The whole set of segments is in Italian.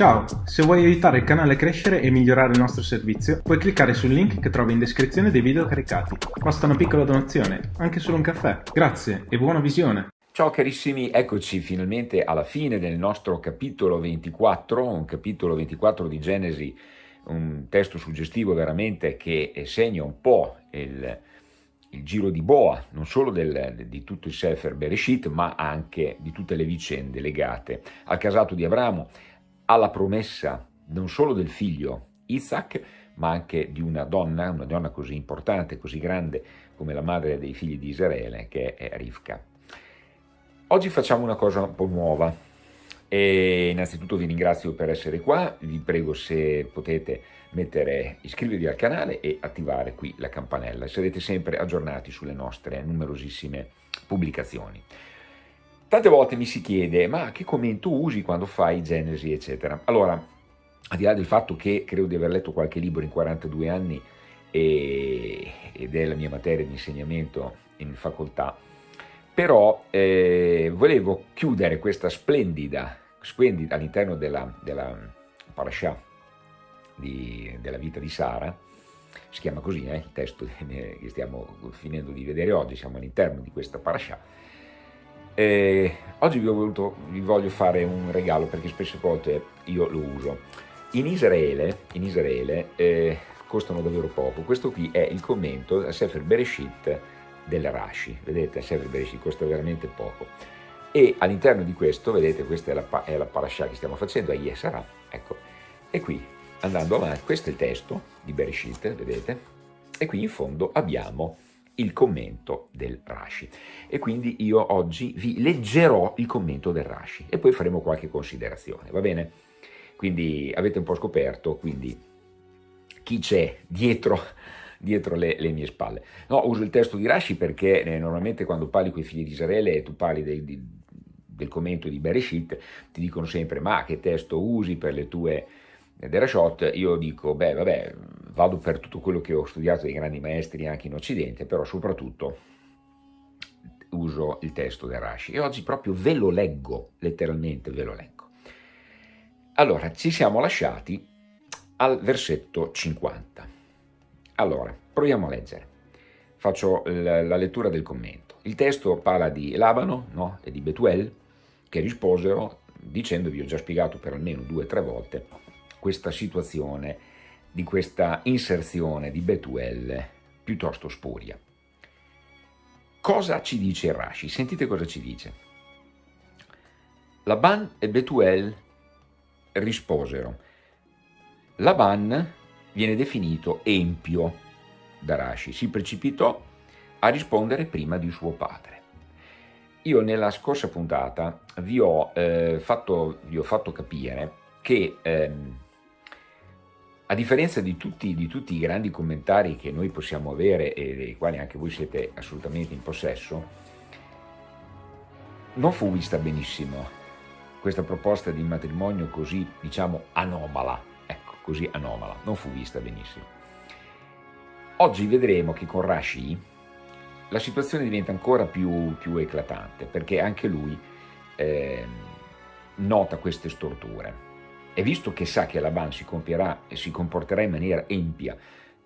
Ciao, se vuoi aiutare il canale a crescere e migliorare il nostro servizio, puoi cliccare sul link che trovi in descrizione dei video caricati. Basta una piccola donazione, anche solo un caffè. Grazie e buona visione! Ciao carissimi, eccoci finalmente alla fine del nostro capitolo 24, un capitolo 24 di Genesi, un testo suggestivo veramente che segna un po' il, il giro di boa, non solo del, di tutto il Sefer Bereshit, ma anche di tutte le vicende legate al casato di Abramo, alla promessa non solo del figlio Isaac, ma anche di una donna, una donna così importante, così grande come la madre dei figli di Israele, che è Rivka. Oggi facciamo una cosa un po' nuova e innanzitutto vi ringrazio per essere qua, vi prego se potete mettere, iscrivervi al canale e attivare qui la campanella, sarete sempre aggiornati sulle nostre numerosissime pubblicazioni. Tante volte mi si chiede, ma che commento usi quando fai Genesi, eccetera? Allora, al di là del fatto che credo di aver letto qualche libro in 42 anni e, ed è la mia materia di insegnamento in facoltà, però eh, volevo chiudere questa splendida, splendida all'interno della, della parasha di, della vita di Sara, si chiama così eh, il testo che stiamo finendo di vedere oggi, siamo all'interno di questa parasha, eh, oggi vi, voluto, vi, voglio fare un regalo perché spesso volte io lo uso. In Israele, in Israele eh, costano davvero poco. Questo qui è il commento a Sefer Bereshit del Rashi. Vedete, Sefer Bereshit costa veramente poco. E all'interno di questo, vedete, questa è la, è la parasha che stiamo facendo, a Yesara, ecco. E qui, andando avanti, questo è il testo di Bereshit, vedete? E qui in fondo abbiamo il commento del Rashi. E quindi io oggi vi leggerò il commento del Rashi e poi faremo qualche considerazione, va bene? Quindi avete un po' scoperto, quindi chi c'è dietro, dietro le, le, mie spalle. No, uso il testo di Rashi perché eh, normalmente quando parli con i figli di Israele e tu parli dei, di, del commento di Bereshit, ti dicono sempre ma che testo usi per le tue Derashot, io dico, beh, vabbè, vado per tutto quello che ho studiato dei grandi maestri anche in Occidente, però soprattutto uso il testo del Rashi e oggi proprio ve lo leggo, letteralmente ve lo leggo. Allora, ci siamo lasciati al versetto 50. Allora, proviamo a leggere. Faccio la, lettura del commento. Il testo parla di Labano no? e di Betuel che risposero dicendovi, ho già spiegato per almeno due o tre volte, questa situazione di questa inserzione di Betuel piuttosto spuria. Cosa ci dice Rashi? Sentite cosa ci dice. Laban e Betuel risposero. Laban viene definito empio da Rashi, si precipitò a rispondere prima di suo padre. Io nella scorsa puntata vi ho, eh, fatto, vi ho fatto, capire che ehm, a differenza di tutti, di tutti, i grandi commentari che noi possiamo avere e dei quali anche voi siete assolutamente in possesso, non fu vista benissimo questa proposta di matrimonio così, diciamo, anomala, ecco, così anomala, non fu vista benissimo. Oggi vedremo che con Rashi la situazione diventa ancora più, più eclatante, perché anche lui eh, nota queste storture. E visto che sa che Laban si compierà si comporterà in maniera empia,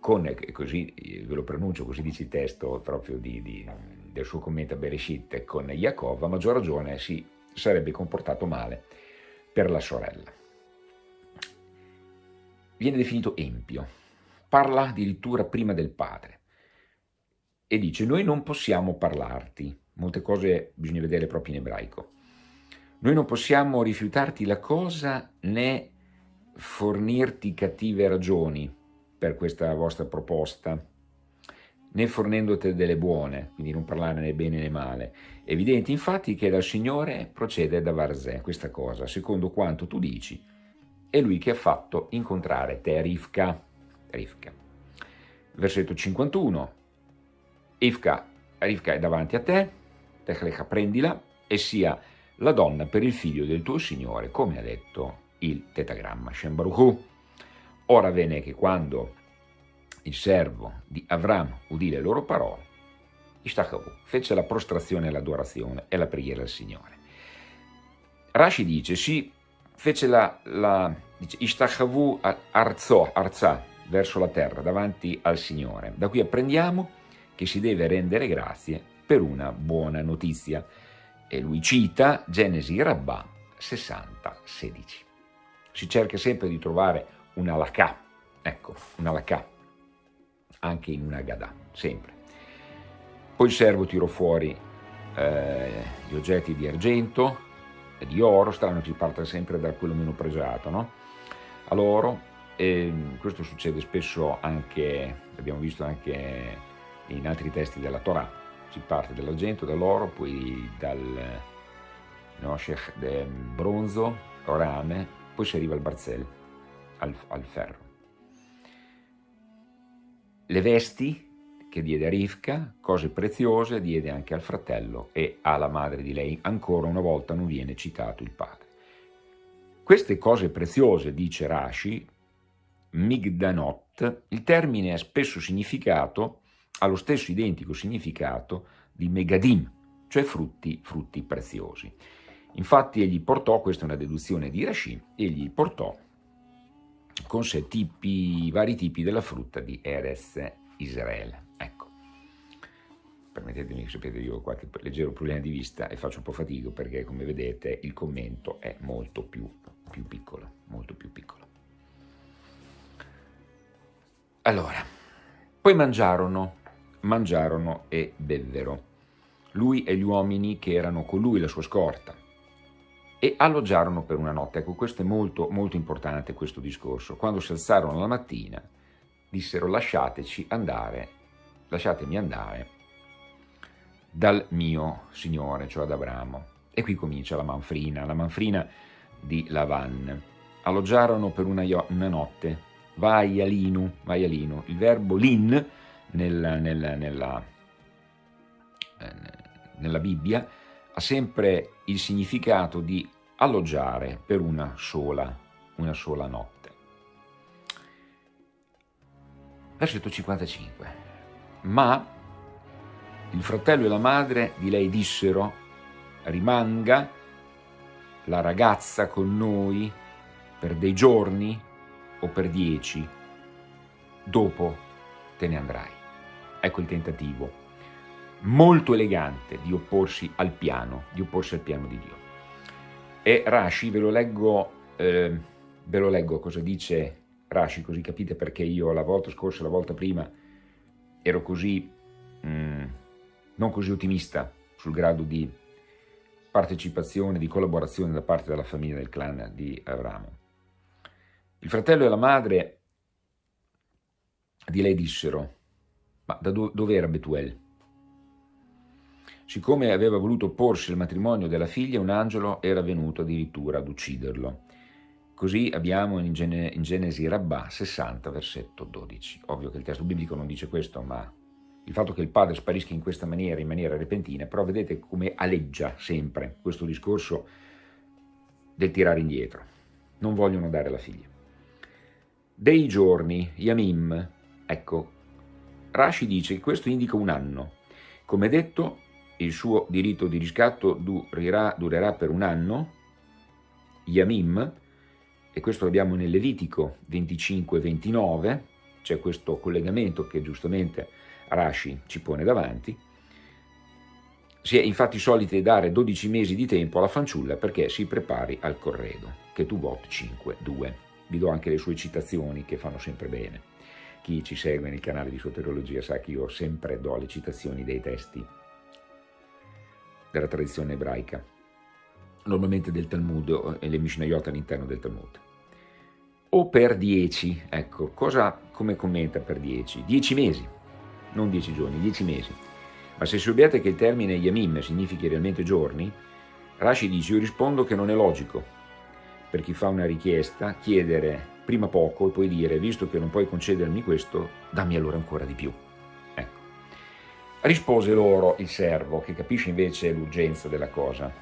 con, così ve lo pronuncio, così dice il testo proprio di, di, del suo commento a Bereshit, con Yaakov, a maggior ragione si sarebbe comportato male per la sorella. Viene definito empio, parla addirittura prima del padre e dice noi non possiamo parlarti, molte cose bisogna vedere proprio in ebraico, noi non possiamo rifiutarti la cosa né fornirti cattive ragioni per questa vostra proposta, né fornendoti delle buone, quindi non parlare né bene né male. Evidente infatti che dal Signore procede da Varzè questa cosa, secondo quanto tu dici, è Lui che ha fatto incontrare te, Rivka. Rivka. Versetto 51. Rivka, Rivka è davanti a te, Techlecha prendila e sia la donna per il figlio del tuo Signore, come ha detto il tetagramma Shem Baruch Ora venne che quando il servo di Avram udì le loro parole, Ishtachavu fece la prostrazione, l'adorazione e la preghiera al Signore. Rashi dice, sì, fece la, la dice, Ishtachavu arzò, arzà, verso la terra, davanti al Signore. Da qui apprendiamo che si deve rendere grazie per una buona notizia. E lui cita Genesi Rabbà 60, 16. Si cerca sempre di trovare una lacà, ecco, una lacà, anche in una gadà, sempre. Poi il servo tirò fuori eh, gli oggetti di argento e di oro, strano che parte sempre da quello meno pregiato, no? All'oro, questo succede spesso anche, abbiamo visto anche in altri testi della Torah, si parte dall'argento, dall'oro, poi dal noshech bronzo, rame, poi si arriva al barzel, al, al ferro. Le vesti che diede a Rivka, cose preziose, diede anche al fratello e alla madre di lei. Ancora una volta non viene citato il padre. Queste cose preziose, dice Rashi, Migdanot, il termine ha spesso significato, ha lo stesso identico significato di Megadim, cioè frutti, frutti preziosi. Infatti egli portò, questa è una deduzione di Rashi, egli portò con sé tipi, vari tipi della frutta di Erez Israele. Ecco, permettetemi, sapete, io ho qualche leggero problema di vista e faccio un po' fatica perché, come vedete, il commento è molto più, più piccolo, molto più piccolo. Allora, poi mangiarono, mangiarono e bevvero, lui e gli uomini che erano con lui, la sua scorta, e alloggiarono per una notte. Ecco, questo è molto, molto importante, questo discorso. Quando si alzarono la mattina, dissero lasciateci andare, lasciatemi andare dal mio Signore, cioè ad Abramo. E qui comincia la manfrina, la manfrina di Lavan. Alloggiarono per una, una notte, vai alinu, vai alinu. Il verbo lin nel, nel, nella, eh, nella Bibbia ha sempre il significato di alloggiare per una sola, una sola notte. Versetto 55. Ma il fratello e la madre di lei dissero, rimanga la ragazza con noi per dei giorni o per dieci, dopo te ne andrai. Ecco il tentativo molto elegante di opporsi al piano, di opporsi al piano di Dio. E Rashi, ve lo leggo, eh, ve lo leggo cosa dice Rashi, così capite perché io la volta scorsa, la volta prima, ero così, mm, non così ottimista sul grado di partecipazione, di collaborazione da parte della famiglia del clan di Abramo. Il fratello e la madre di lei dissero, ma da do dove era Betuel? Siccome aveva voluto opporsi al matrimonio della figlia, un angelo era venuto addirittura ad ucciderlo. Così abbiamo in, Gen in Genesi Rabbà 60, versetto 12. Ovvio che il testo biblico non dice questo, ma il fatto che il padre sparisca in questa maniera, in maniera repentina, però vedete come aleggia sempre questo discorso del tirare indietro. Non vogliono dare la figlia dei giorni, Yamim, ecco, Rashi dice che questo indica un anno. Come detto, il suo diritto di riscatto durerà, durerà per un anno, Yamim, e questo l'abbiamo nel Levitico 25-29, c'è questo collegamento che giustamente Rashi ci pone davanti, si è infatti soliti dare 12 mesi di tempo alla fanciulla perché si prepari al corredo, che tu voti 5-2 vi do anche le sue citazioni che fanno sempre bene. Chi ci segue nel canale di soteriologia sa che io sempre do le citazioni dei testi della tradizione ebraica, normalmente del Talmud e le Mishnayot all'interno del Talmud. O per dieci, ecco, cosa, come commenta per dieci? Dieci mesi, non dieci giorni, dieci mesi. Ma se obietta che il termine Yamim significhi realmente giorni, Rashi dice, io rispondo che non è logico, per chi fa una richiesta, chiedere prima poco e poi dire, visto che non puoi concedermi questo, dammi allora ancora di più. Ecco. Rispose loro il servo, che capisce invece l'urgenza della cosa.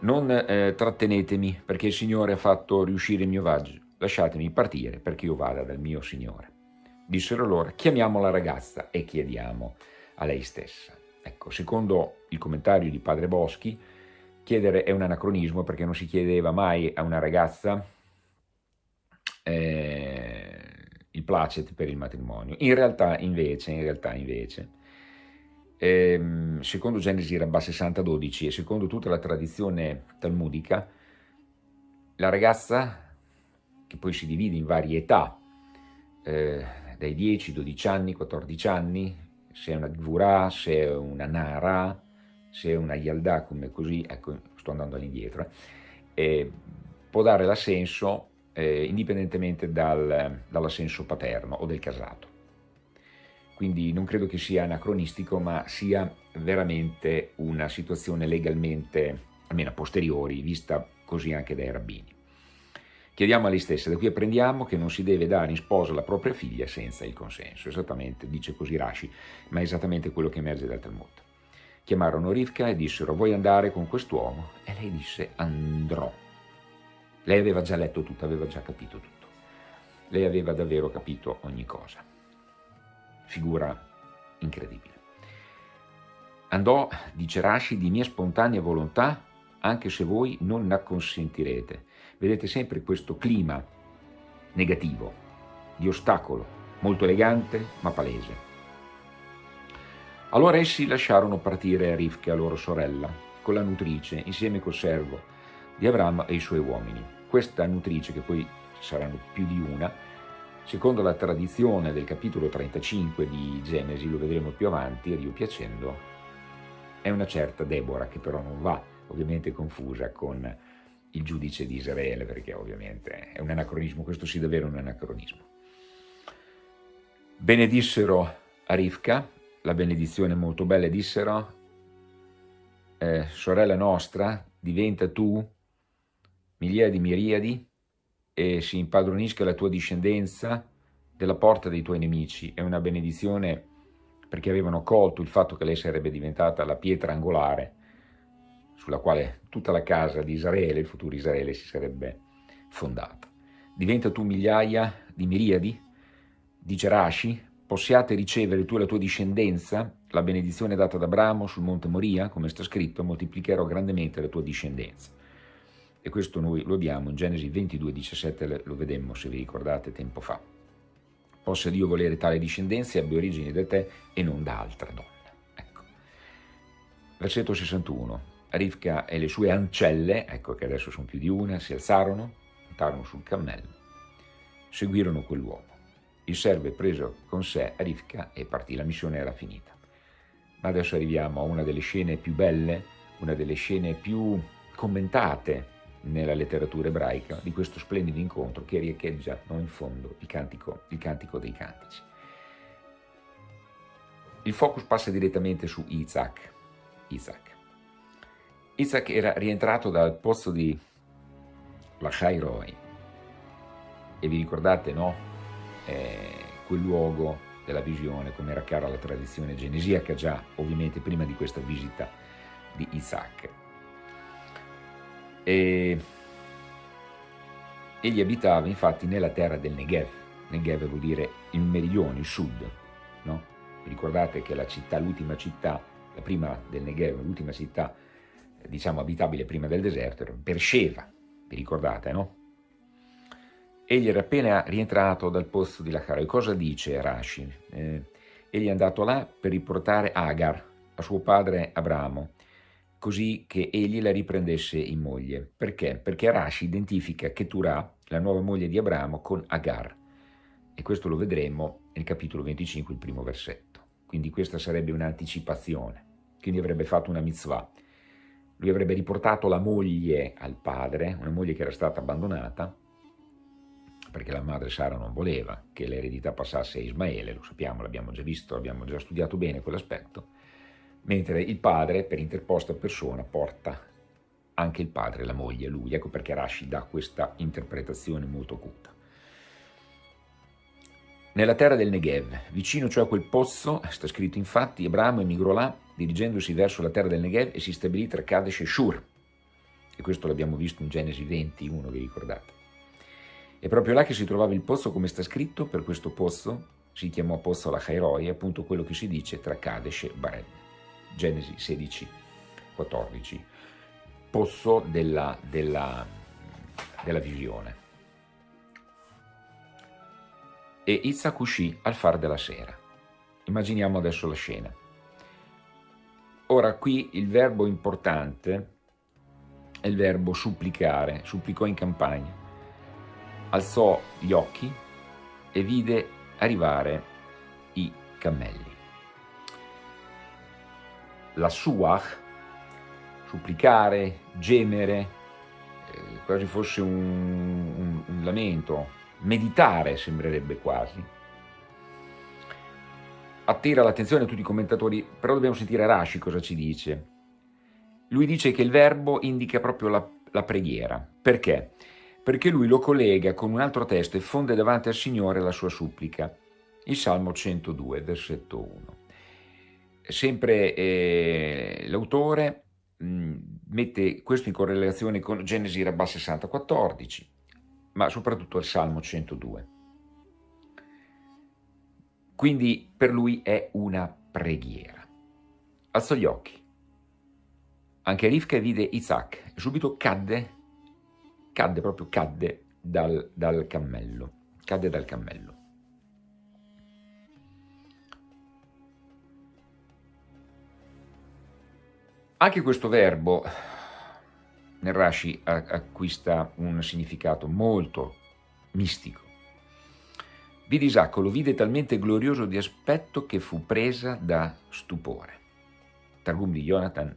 Non eh, trattenetemi, perché il Signore ha fatto riuscire il mio viaggio. Lasciatemi partire perché io vada dal mio Signore. Dissero loro, chiamiamo la ragazza e chiediamo a lei stessa. Ecco, secondo il commentario di Padre Boschi, chiedere è un anacronismo perché non si chiedeva mai a una ragazza eh, il placet per il matrimonio. In realtà invece, in realtà invece ehm, secondo Genesi Rabbà 60-12 e secondo tutta la tradizione talmudica, la ragazza, che poi si divide in varie età, eh, dai 10, 12 anni, 14 anni, se è una gvura, se è una nara, se è una yalda, come così, ecco, sto andando all'indietro, eh, può dare l'assenso eh, indipendentemente dal, dall'assenso paterno o del casato. Quindi non credo che sia anacronistico, ma sia veramente una situazione legalmente, almeno a posteriori, vista così anche dai rabbini. Chiediamo a lei stessa, da qui apprendiamo che non si deve dare in sposa la propria figlia senza il consenso, esattamente, dice così Rashi, ma è esattamente quello che emerge dal Talmud. Chiamarono Rivka e dissero, vuoi andare con quest'uomo? E lei disse, andrò. Lei aveva già letto tutto, aveva già capito tutto. Lei aveva davvero capito ogni cosa. Figura incredibile. Andò, dice Rashi, di mia spontanea volontà, anche se voi non la consentirete vedete sempre questo clima negativo, di ostacolo, molto elegante ma palese. Allora essi lasciarono partire Rivka, loro sorella, con la nutrice, insieme col servo di Abramo e i suoi uomini. Questa nutrice, che poi saranno più di una, secondo la tradizione del capitolo 35 di Genesi, lo vedremo più avanti, Dio piacendo, è una certa Deborah, che però non va ovviamente confusa con il giudice di Israele, perché ovviamente è un anacronismo, questo sì davvero un anacronismo. Benedissero a Rivka, la benedizione molto bella, dissero, eh, sorella nostra, diventa tu migliaia di miriadi e si impadronisca la tua discendenza della porta dei tuoi nemici. È una benedizione perché avevano colto il fatto che lei sarebbe diventata la pietra angolare sulla quale tutta la casa di Israele, il futuro Israele, si sarebbe fondata. Diventa tu migliaia di miriadi, dice Rashi, possiate ricevere tu e la tua discendenza la benedizione data da Abramo sul monte Moria, come sta scritto, moltiplicherò grandemente la tua discendenza. E questo noi lo abbiamo in Genesi 22, 17, lo vedemmo se vi ricordate tempo fa. Possa Dio volere tale discendenza e abbia origine da te e non da altra donna. Ecco. Versetto 61. Rivka e le sue ancelle, ecco che adesso sono più di una, si alzarono, montarono sul cammello, seguirono quell'uomo. Il servo preso con sé Rivka e partì, la missione era finita. Ma adesso arriviamo a una delle scene più belle, una delle scene più commentate nella letteratura ebraica di questo splendido incontro che riecheggia no, in fondo il cantico, il cantico dei cantici. Il focus passa direttamente su Isaac. Isaac. Isaac era rientrato dal pozzo di Lachai Roy e vi ricordate, no? Eh, quel luogo della visione, come era cara la tradizione genesiaca già, ovviamente prima di questa visita di Isaac. E egli abitava infatti nella terra del Negev. Negev vuol dire il meridione, il sud. No? Ricordate che la città, l'ultima città, la prima del Negev, l'ultima città diciamo abitabile prima del deserto, era Beersheba, vi ricordate, no? Egli era appena rientrato dal posto di Lacharo. E cosa dice Rashi? Eh, egli è andato là per riportare Agar a suo padre Abramo, così che egli la riprendesse in moglie. Perché? Perché Rashi identifica Keturah, la nuova moglie di Abramo, con Agar. E questo lo vedremo nel capitolo 25, il primo versetto. Quindi questa sarebbe un'anticipazione. Quindi avrebbe fatto una mitzvah lui avrebbe riportato la moglie al padre, una moglie che era stata abbandonata, perché la madre Sara non voleva che l'eredità passasse a Ismaele, lo sappiamo, l'abbiamo già visto, abbiamo già studiato bene quell'aspetto, mentre il padre, per interposta persona, porta anche il padre, la moglie, lui. Ecco perché Rashi dà questa interpretazione molto acuta. Nella terra del Negev, vicino cioè a quel pozzo, sta scritto infatti, Abramo emigrò là, dirigendosi verso la terra del Negev e si stabilì tra Kadesh e Shur. E questo l'abbiamo visto in Genesi 21, vi ricordate. È proprio là che si trovava il pozzo, come sta scritto, per questo pozzo si chiamò pozzo la Chairoi, appunto quello che si dice tra Kadesh e Bared. Genesi 16, 14. pozzo della, della, della visione. E Isaac uscì al far della sera. Immaginiamo adesso la scena. Ora qui il verbo importante è il verbo supplicare, supplicò in campagna. Alzò gli occhi e vide arrivare i cammelli. La suach, supplicare, gemere, eh, quasi fosse un, un, un lamento, meditare sembrerebbe quasi, attira l'attenzione di tutti i commentatori, però dobbiamo sentire Rashi cosa ci dice. Lui dice che il verbo indica proprio la, la preghiera. Perché? Perché lui lo collega con un altro testo e fonde davanti al Signore la sua supplica. Il Salmo 102, versetto 1. Sempre eh, l'autore mm, mette questo in correlazione con Genesi Rabbà 60, 14, ma soprattutto il Salmo 102. Quindi per lui è una preghiera. Alzò gli occhi. Anche Rivka vide Isaac subito cadde, cadde proprio cadde dal, dal cammello, cadde dal cammello. Anche questo verbo nel Rashi acquista un significato molto mistico. Vide Isacco, lo vide talmente glorioso di aspetto che fu presa da stupore. Targum di Jonathan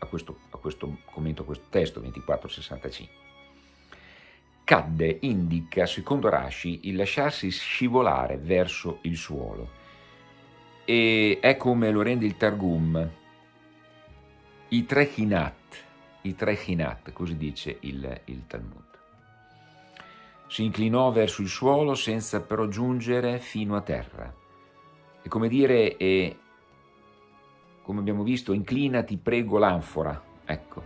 a questo, a questo commento, a questo testo 2465. Cadde indica, secondo Rashi, il lasciarsi scivolare verso il suolo. E è come lo rende il Targum, i tre chinat, i tre chinat, così dice il, il Talmud. Si inclinò verso il suolo senza però giungere fino a terra. È come dire, e, come abbiamo visto, inclinati, prego l'anfora, ecco.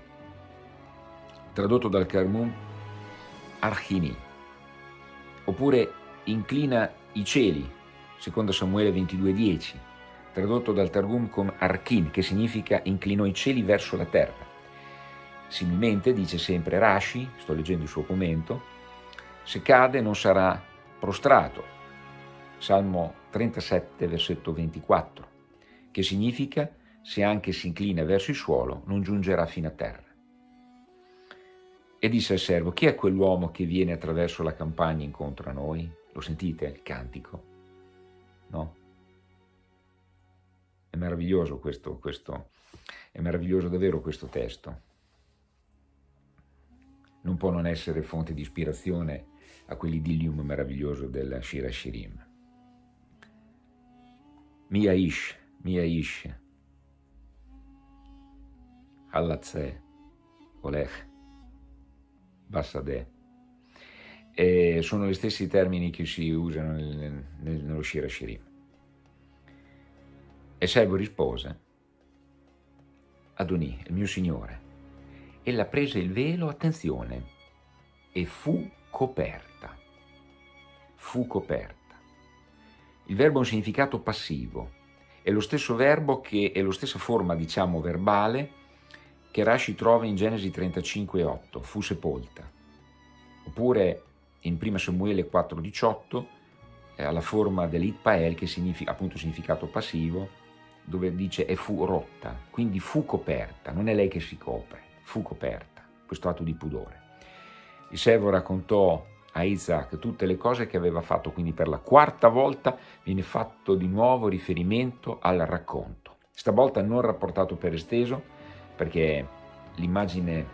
Tradotto dal Karmun, Archini. Oppure inclina i cieli, secondo Samuele 22,10, tradotto dal Targum con Archin, che significa inclinò i cieli verso la terra. Similmente, dice sempre Rashi, sto leggendo il suo commento, se cade non sarà prostrato. Salmo 37, versetto 24, che significa se anche si inclina verso il suolo non giungerà fino a terra. E disse al servo, chi è quell'uomo che viene attraverso la campagna incontro a noi? Lo sentite il cantico? No? Meraviglioso questo, questo, è meraviglioso davvero questo testo. Non può non essere fonte di ispirazione a quell'idillium meraviglioso del Shira Shirim. Mia Ish, Mia Ish, Halatze, Olech, Bassadeh. E sono gli stessi termini che si usano nel, nel, nello Shira Shirim. E servo rispose, Adonì, il mio Signore. Ella prese il velo, attenzione, e fu coperta. Fu coperta. Il verbo ha un significato passivo, è lo stesso verbo che è la stessa forma, diciamo, verbale che Rashi trova in Genesi 35,8, fu sepolta. Oppure in 1 Samuele 4,18 ha la forma dell'itpael che significa appunto significato passivo, dove dice e fu rotta, quindi fu coperta, non è lei che si copre, fu coperta, questo atto di pudore. Il servo raccontò a Isaac tutte le cose che aveva fatto, quindi per la quarta volta viene fatto di nuovo riferimento al racconto. Stavolta non rapportato per esteso, perché l'immagine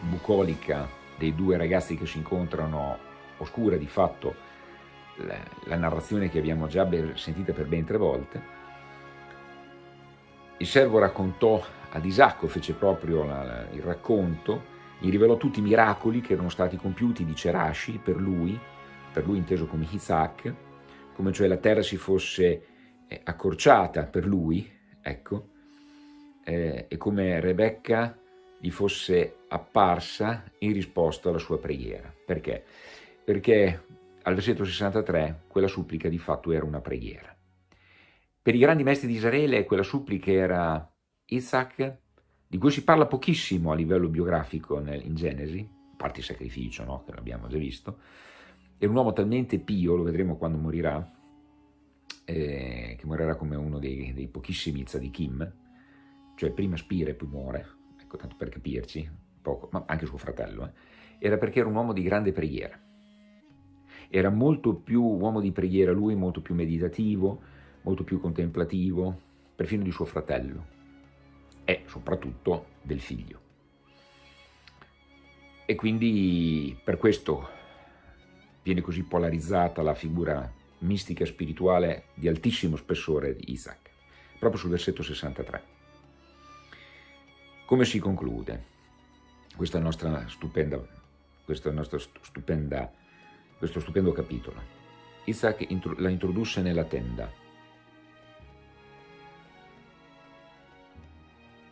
bucolica dei due ragazzi che si incontrano oscura di fatto la, la narrazione che abbiamo già sentita per ben tre volte. Il servo raccontò ad Isacco, fece proprio la, la, il racconto gli rivelò tutti i miracoli che erano stati compiuti di Cerashi per lui, per lui inteso come Isaac, come cioè la terra si fosse eh, accorciata per lui, ecco, eh, e come Rebecca gli fosse apparsa in risposta alla sua preghiera. Perché? Perché al versetto 63 quella supplica di fatto era una preghiera. Per i grandi maestri di Israele quella supplica era Isaac, di cui si parla pochissimo a livello biografico nel, in Genesi, a parte il sacrificio, no? che l'abbiamo già visto, era un uomo talmente pio, lo vedremo quando morirà, eh, che morirà come uno dei, dei pochissimi tzadikim, cioè prima spira e poi muore, ecco tanto per capirci, poco, ma anche suo fratello, eh, era perché era un uomo di grande preghiera. Era molto più uomo di preghiera lui, molto più meditativo, molto più contemplativo, perfino di suo fratello e soprattutto del figlio. E quindi per questo viene così polarizzata la figura mistica e spirituale di altissimo spessore di Isaac, proprio sul versetto 63. Come si conclude questa nostra stupenda, questa nostra stupenda, questo stupendo capitolo? Isaac la introdusse nella tenda,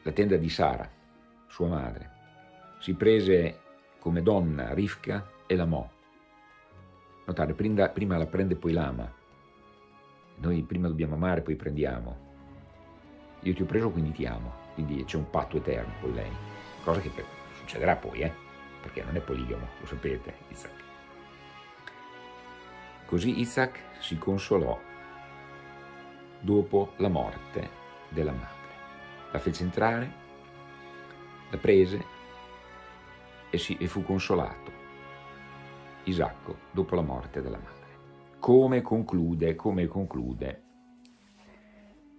la tenda di Sara, sua madre. Si prese come donna Rifka e l'amò. Notare, prima la prende poi l'ama. Noi prima dobbiamo amare, poi prendiamo. Io ti ho preso, quindi ti amo. Quindi c'è un patto eterno con lei. Cosa che succederà poi, eh? Perché non è poligamo, lo sapete, Isaac. Così Isaac si consolò dopo la morte della madre la fece entrare, la prese e, si, e fu consolato Isacco dopo la morte della madre. Come conclude, come conclude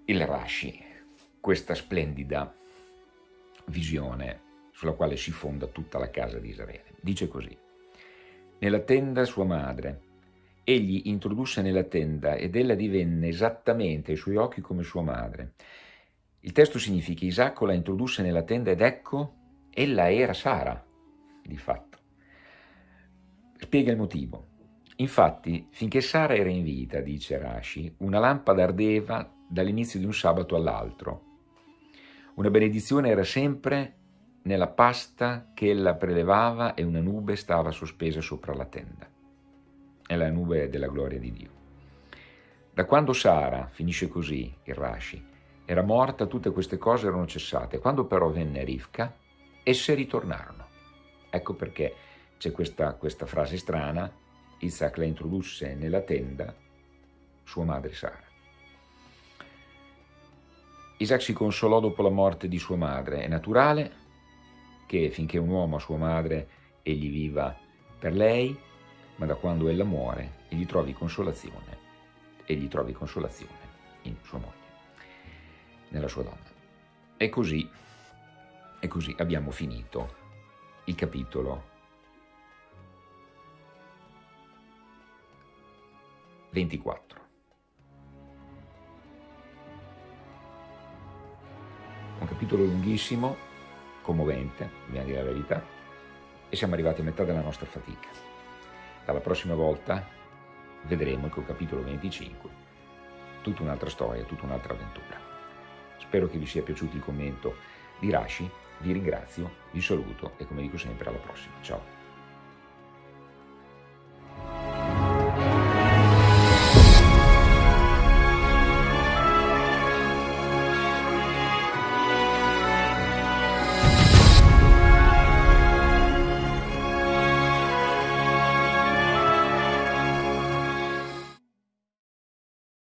il Rashi questa splendida visione sulla quale si fonda tutta la casa di Israele. Dice così, nella tenda sua madre, egli introdusse nella tenda ed ella divenne esattamente ai suoi occhi come sua madre, il testo significa Isacco la introdusse nella tenda ed ecco, ella era Sara, di fatto. Spiega il motivo. Infatti, finché Sara era in vita, dice Rashi, una lampada ardeva dall'inizio di un sabato all'altro. Una benedizione era sempre nella pasta che ella prelevava e una nube stava sospesa sopra la tenda. È la nube della gloria di Dio. Da quando Sara, finisce così il Rashi, era morta, tutte queste cose erano cessate. Quando però venne Rivka, esse ritornarono. Ecco perché c'è questa, questa frase strana, Isaac la introdusse nella tenda, sua madre Sara. Isaac si consolò dopo la morte di sua madre. È naturale che finché un uomo ha sua madre, egli viva per lei, ma da quando ella muore, egli trovi consolazione, egli trovi consolazione in sua moglie nella sua donna. E così, e così abbiamo finito il capitolo 24. Un capitolo lunghissimo, commovente, dobbiamo dire la verità, e siamo arrivati a metà della nostra fatica. Dalla prossima volta vedremo che il capitolo 25 tutta un'altra storia, tutta un'altra avventura. Spero che vi sia piaciuto il commento di Rashi, vi ringrazio, vi saluto e come dico sempre alla prossima. Ciao!